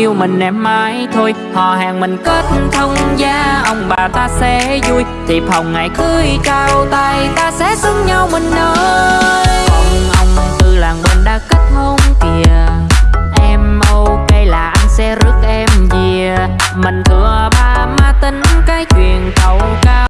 yêu mình em mãi thôi. Họ hàng mình kết thông gia, ông bà ta sẽ vui. Thiệp hồng ngày cưới trao tay, ta sẽ xứng nhau mình ơi. Ông ông từ làng mình đã kết hôn kìa. Em ok là anh sẽ rước em về. Mình thừa ba má tính cái chuyện cầu cái